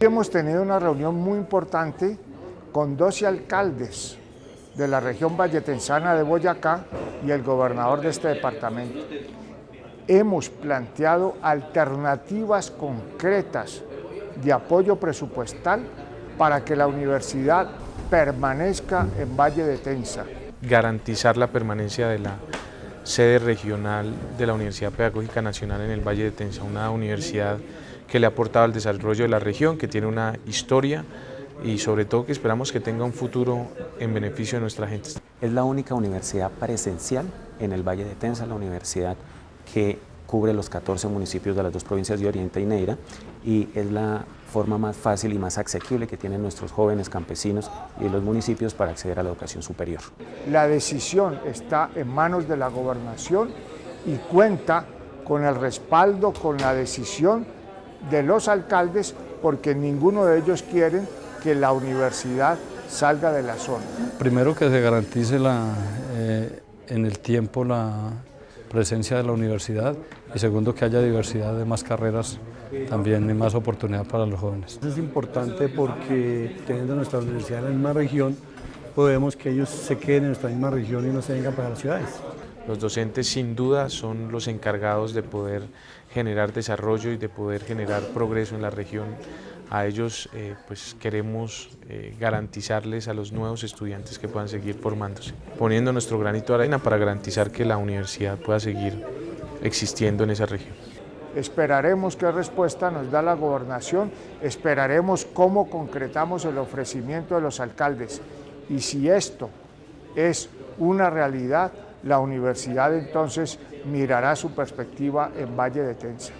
Hemos tenido una reunión muy importante con 12 alcaldes de la región valletensana de Boyacá y el gobernador de este departamento. Hemos planteado alternativas concretas de apoyo presupuestal para que la universidad permanezca en Valle de Tensa. Garantizar la permanencia de la sede regional de la Universidad Pedagógica Nacional en el Valle de Tensa, una universidad que le ha aportado al desarrollo de la región, que tiene una historia y sobre todo que esperamos que tenga un futuro en beneficio de nuestra gente. Es la única universidad presencial en el Valle de Tensa, la universidad que cubre los 14 municipios de las dos provincias de Oriente y Neira y es la forma más fácil y más asequible que tienen nuestros jóvenes campesinos y los municipios para acceder a la educación superior. La decisión está en manos de la gobernación y cuenta con el respaldo, con la decisión de los alcaldes porque ninguno de ellos quiere que la universidad salga de la zona. Primero que se garantice la, eh, en el tiempo la presencia de la universidad y segundo que haya diversidad de más carreras también y más oportunidad para los jóvenes. Es importante porque teniendo nuestra universidad en la misma región, podemos que ellos se queden en nuestra misma región y no se vengan para las ciudades. Los docentes sin duda son los encargados de poder generar desarrollo y de poder generar progreso en la región. A ellos eh, pues queremos eh, garantizarles a los nuevos estudiantes que puedan seguir formándose, poniendo nuestro granito de arena para garantizar que la universidad pueda seguir existiendo en esa región. Esperaremos qué respuesta nos da la gobernación, esperaremos cómo concretamos el ofrecimiento de los alcaldes y si esto es una realidad, la universidad entonces mirará su perspectiva en Valle de Tensa.